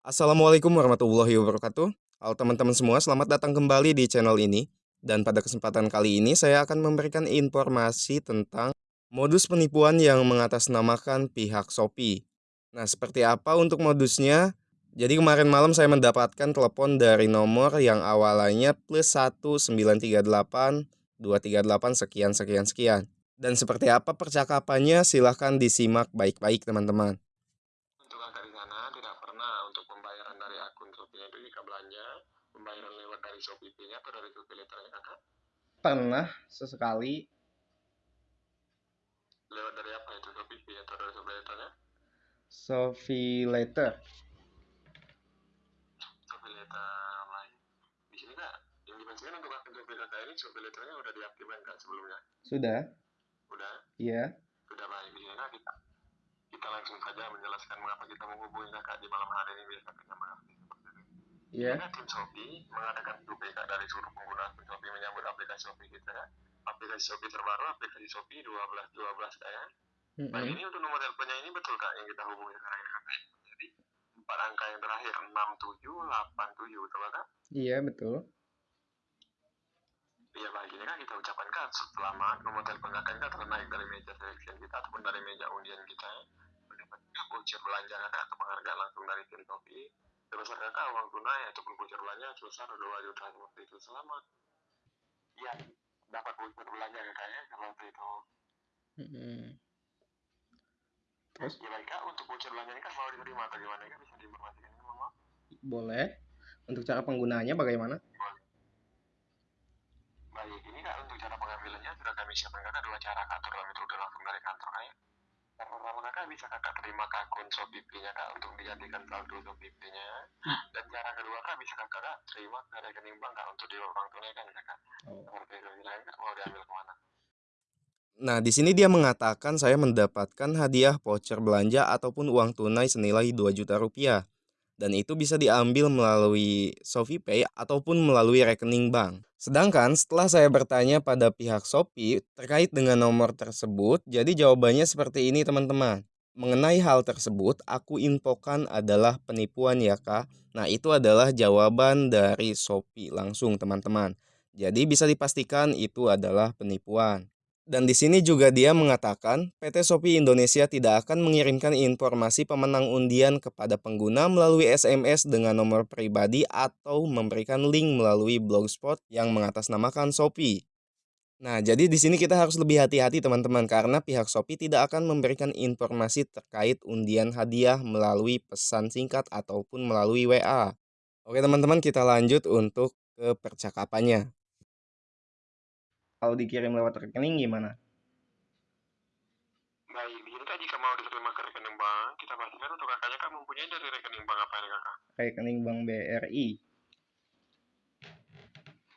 Assalamualaikum warahmatullahi wabarakatuh. Halo teman-teman semua, selamat datang kembali di channel ini. Dan pada kesempatan kali ini saya akan memberikan informasi tentang modus penipuan yang mengatasnamakan pihak Shopee. Nah, seperti apa untuk modusnya? Jadi kemarin malam saya mendapatkan telepon dari nomor yang awalnya plus 1938 238 sekian sekian sekian. Dan seperti apa percakapannya silahkan disimak baik-baik teman-teman. Untuk kakak di sana tidak pernah untuk pembayaran dari akun Shopee itu jika belanja pembayaran lewat dari Shopee Pay-nya atau dari Shopee Letternya kakak? Pernah sesekali Lewat dari apa itu Pay atau dari Shopee Letternya? Shopee Letter. Shopee Letter lain. Di sini kak, yang dimaksudkan untuk akun Shopee kakak ini Shopee Letternya udah diaktifkan kak sebelumnya? Sudah? Udah? Iya. Sudah baik. Di sini kak kita kita langsung saja menjelaskan mengapa kita menghubungi kakak di malam hari ini biar kakaknya mengerti Karena tim Shopee mengadakan kak dari seluruh pengguna Shopee menyambut aplikasi Shopee kita. Aplikasi Shopee terbaru, aplikasi Shopee 1212 kak ya. Nah Mm-mm. ini untuk nomor teleponnya ini betul kak yang kita hubungi sekarang ini kakak. Jadi empat angka yang terakhir 6787 betul kak? Iya, betul. Iya baik ini kan kita ucapkan kak selamat nomor telepon kakak kak telah naik dari meja selection kita ataupun dari meja undian kita ya. Mendapatkan voucher belanja kakak atau penghargaan langsung dari tim Shopee. Sebesar kakak uang tunai ataupun voucher belanja sebesar 2 juta seperti itu selamat. Iya dapat voucher belanja kakak ya seperti itu. Mm-mm. Terus Ya baik kak untuk voucher belanja ini kan mau diterima atau gimana kak bisa diinformasikan ini mohon maaf. boleh. Untuk cara penggunaannya bagaimana? Baik, ini kak untuk cara pengambilannya sudah kami siapkan kakak dua cara kak terdalam itu udah langsung dari kantor kak pertama kakak bisa kakak terima akun Shopee Pay-nya kak untuk dijadikan saldo Shopee Pay-nya. Dan cara kedua kak bisa kakak kak terima ke rekening bank kak untuk diuang tunaikan kakak. Oh. Seperti itu silakan kak mau diambil ke mana? Nah, di sini dia mengatakan saya mendapatkan hadiah voucher belanja ataupun uang tunai senilai 2 juta rupiah. Dan itu bisa diambil melalui Shopee Pay ataupun melalui rekening bank. Sedangkan setelah saya bertanya pada pihak Shopee terkait dengan nomor tersebut, jadi jawabannya seperti ini teman-teman. Mengenai hal tersebut, aku infokan adalah penipuan ya kak. Nah itu adalah jawaban dari Shopee langsung teman-teman. Jadi bisa dipastikan itu adalah penipuan. Dan di sini juga dia mengatakan PT Shopee Indonesia tidak akan mengirimkan informasi pemenang undian kepada pengguna melalui SMS dengan nomor pribadi atau memberikan link melalui blogspot yang mengatasnamakan Shopee. Nah, jadi di sini kita harus lebih hati-hati teman-teman karena pihak Shopee tidak akan memberikan informasi terkait undian hadiah melalui pesan singkat ataupun melalui WA. Oke teman-teman, kita lanjut untuk ke percakapannya. Kalau dikirim lewat rekening gimana? Baik, di sini kak jika mau diterima ke rekening bank, kita pastikan untuk kakaknya kak mempunyai dari rekening bank apa ini kakak? Rekening Bank BRI.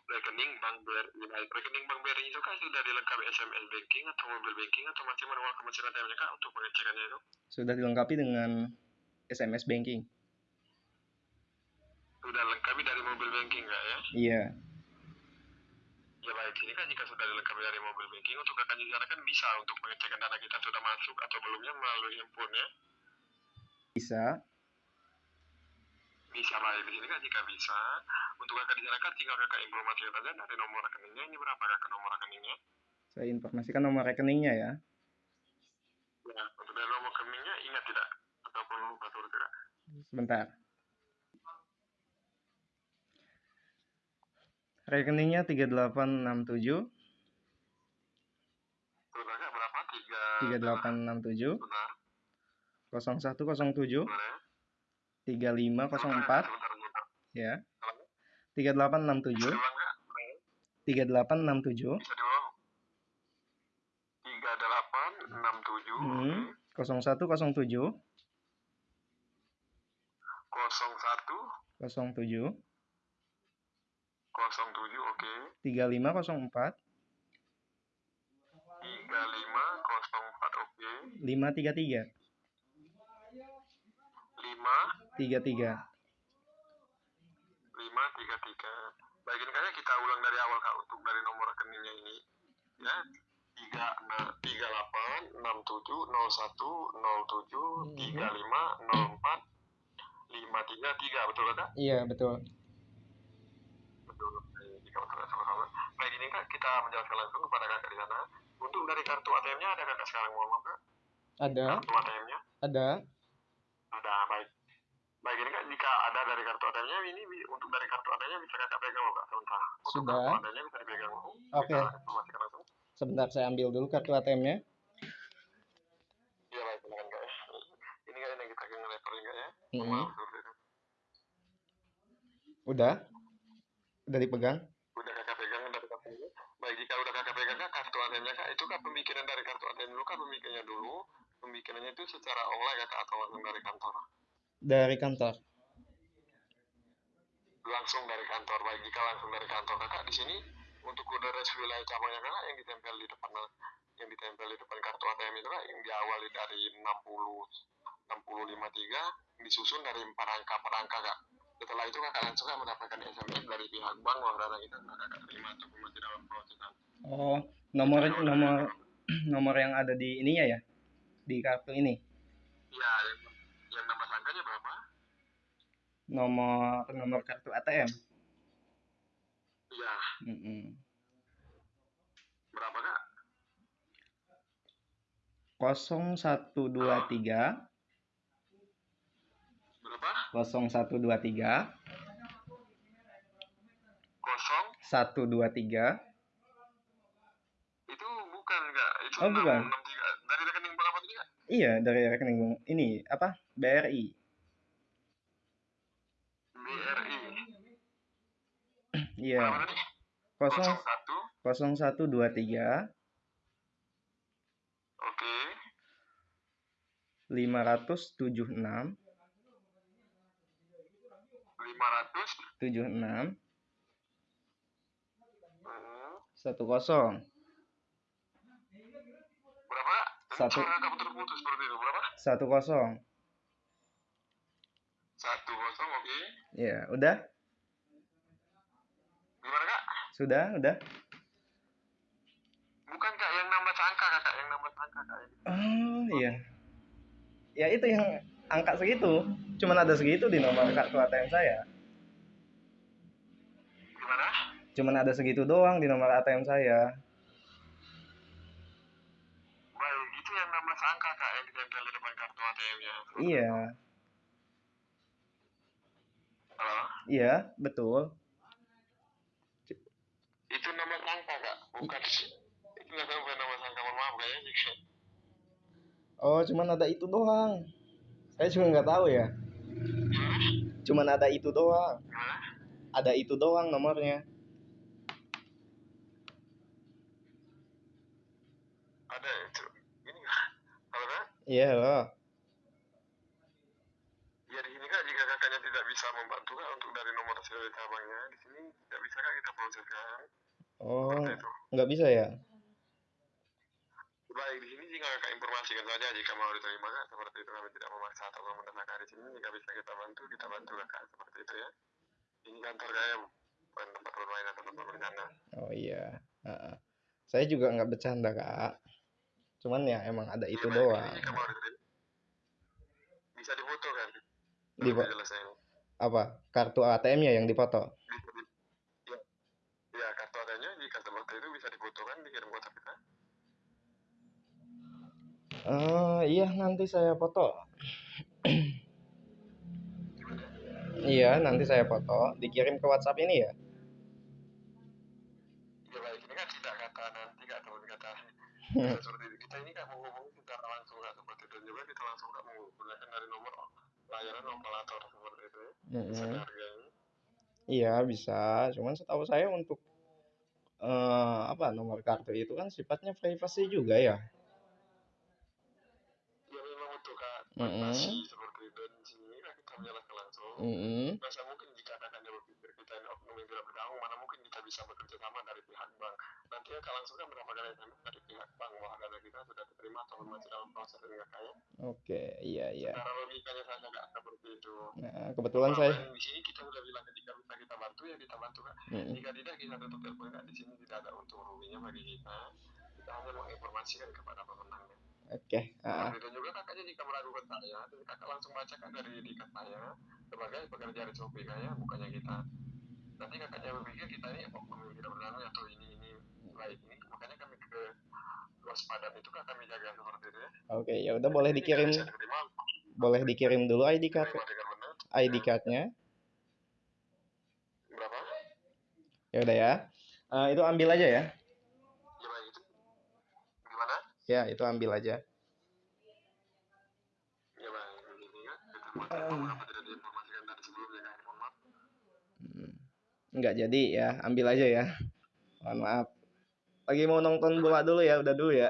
rekening bank BRI baik rekening bank BRI itu kan sudah dilengkapi SMS banking atau mobile banking atau masih manual kemasinan ATM-nya kak untuk pengecekannya itu Sudah dilengkapi dengan SMS banking. sudah lengkapi dari mobile banking kak ya Iya. Ya baik ini kan jika sudah dilengkapi dari mobile banking untuk di sana kan bisa untuk pengecekan dana kita sudah masuk atau belumnya melalui handphone ya Bisa. bisa baik di sini kan jika bisa untuk kakak kan tinggal kakak informasikan saja dari nomor rekeningnya ini berapa kakak nomor rekeningnya Saya informasikan nomor rekeningnya ya. ya untuk dari nomor rekeningnya ingat tidak ataupun lupa tidak Sebentar. Rekeningnya 3867 turut kakak berapa? Tiga 3867 benar 0107 boleh. 3504 sebentar sebentar ya. Halo? 3867 Bisa diulang nggak? Baik. 3867 Bisa diulang. Tiga delapan enam tujuh. Hmm, 0107 kosong satu 07 kosong tujuh oke 3504 tiga lima kosong empat oke. 533 lima. 33 lima tiga tiga. Baik ini kayaknya kita ulang dari awal kak untuk dari nomor rekeningnya ini. Ya tiga tiga delapan enam tujuh nol satu nol tujuh tiga lima nol empat lima tiga tiga tiga. Betul kak? Iya, betul. betul jika betul sama-sama. Baik ini kak kita menjelaskan langsung kepada kakak di sana. Untuk dari kartu ATM-nya ada kakak sekarang mohon maaf kak? Ada, kartu ATM-nya? Ada. ada baik. Baik ini kak jika ada dari kartu ATM-nya ini untuk dari kartu ATM-nya bisa kakak pegang kak sebentar. Untuk Sudah. kartu ATM-nya bisa dipegang Oke. langsung. Sebentar saya ambil dulu kartu ATM-nya. iya baik silakan kak ya. Ini kak ini kita akan leveling kak ya. Maaf seperti itu Udah? Udah dipegang? udah kakak pegang dari kartu ini baik jika udah kakak pegang kak kartu ATM-nya kak itu kak pemikiran dari kartu ATM dulu kak pemikirannya dulu pemikirannya itu secara online kakak atau langsung dari kantor? Dari kantor. langsung dari kantor baik jika langsung dari kantor. Kakak di sini untuk kode wilayah cabangnya kakak yang ditempel di depan yang ditempel di depan kartu ATM itu kak yang diawali dari 60 6053 disusun dari empat angka per angka kak. Setelah itu kakak langsung kak mendapatkan SMS dari pihak bank bahwa dana kita kakak terima ataupun masih dalam prosesan Oh, nomor nomor nomor yang ada di ininya ya? Di kartu ini. ya yang, yang nama sangkanya berapa? Nomor nomor kartu ATM. iya. Mm-mm. berapa kak? 0123 berapa? 0123 kosong? 123 itu bukan kak. Itu Oh, bukan. 663 Iya, dari rekening bank ini apa? BRI. BRI Iya. tadi Kosong 01 0123 Oke, 576 500 76 hmm, 10 berapa kak? Satu. Suara seperti itu berapa? 10 Satu kosong oke. Ya, udah? Gimana kak? Sudah, udah. Bukan kak yang nambah angka kakak, yang nambah angka kak. Oh, iya. Ya itu yang angka segitu. Cuman ada segitu di nomor kartu ATM saya. Gimana? Cuman ada segitu doang di nomor ATM saya. Yang nambah angka kak yang ditempel di depan kartu ATM-nya. Iya, Halo? iya, betul. Itu nambah angka kak, bukan itu nggak sampai nambah angka mohon maaf kayaknya. Oh, cuman ada itu doang. Saya juga nggak tahu ya. Cuman ada itu doang. Gimana? Ada itu doang nomornya. Ada itu. Ini kak. Halo kak? Iya loh. Ya di sini kak jika kakaknya tidak bisa membantu kak untuk dari nomor hasil cabangnya di sini tidak bisa kak kita proseskan Oh, nggak bisa ya? Baik di sini jika kakak informasikan saja jika mau diterima kak seperti itu kami tidak memaksa atau mendesak di sini jika bisa kita bantu kita bantu kakak seperti itu ya. Ini kantor kayaknya bukan tempat bermain atau tempat bercanda. Oh iya. Heeh. Saya juga nggak bercanda kak. Cuman ya emang ada itu baik. doang. Diterima bisa difoto kan? Di apa? Kartu ATM-nya yang dipoto. Di, ya, ya kartu adanya jika seperti itu bisa difoto kan dikirim ke WhatsApp kita. Eh, iya nanti saya foto. iya nanti saya foto. Dikirim ke WhatsApp ini ya. Ya baik ini kan tidak kata nanti ataupun kata seperti itu. Kita ini kan menghubungi secara langsung kak seperti itu juga kita langsung kak menggunakan dari nomor layanan operator seperti itu ya. Mm-mm. dihargai. Iya bisa. Cuman setahu saya untuk eh apa nomor kartu itu kan sifatnya privasi juga ya. Ya memang untuk kak Mm-mm. masih seperti itu dan di sini kita menjelaskan langsung. Mm-mm. Masa mungkin jika kakaknya berpikir kita ini oknum yang tidak bertanggung mana mungkin kita bisa bekerja sama dari pihak bank. Nanti kakak langsung kan mendapatkan SMS dari pihak bank bahwa dana kita sudah diterima atau masih dalam proses dengan kakaknya. Oke, iya iya. Cara logikanya saja kak seperti itu. Nah, kebetulan Nah, saya dan di sini kita udah bilang jika bisa kita bantu ya kita bantu kak. Mm-mm. Jika tidak kita tutup telepon kak. Di sini tidak ada untung ruginya bagi kita. Kita hanya menginformasikan kepada pemenangnya. Oke, heeh. Seperti itu juga kakaknya jika meragukan saya, kakak langsung bacakan dari dikat saya sebagai pekerja di Shopee kayak bukannya kita. Nanti kakaknya berpikir kita ini oh, tidak berlalu atau ini ini baik ini, makanya kami ke waspadaan itu kan kami jaga seperti itu ya. Oke, ya udah boleh dikirim diterima, boleh dikirim dulu ID card. ID cardnya. Berapa? Ya udah ya. Eh, itu ambil aja ya. Gimana? Ya, itu ambil aja. Ya baik, begini kan. Kita mau kenapa tidak diinformasikan tadi sebelumnya kan? Mohon maaf. Hmm. Nggak jadi ya, ambil aja ya. Mohon maaf. Lagi mau nonton bola dulu ya, udah dulu ya.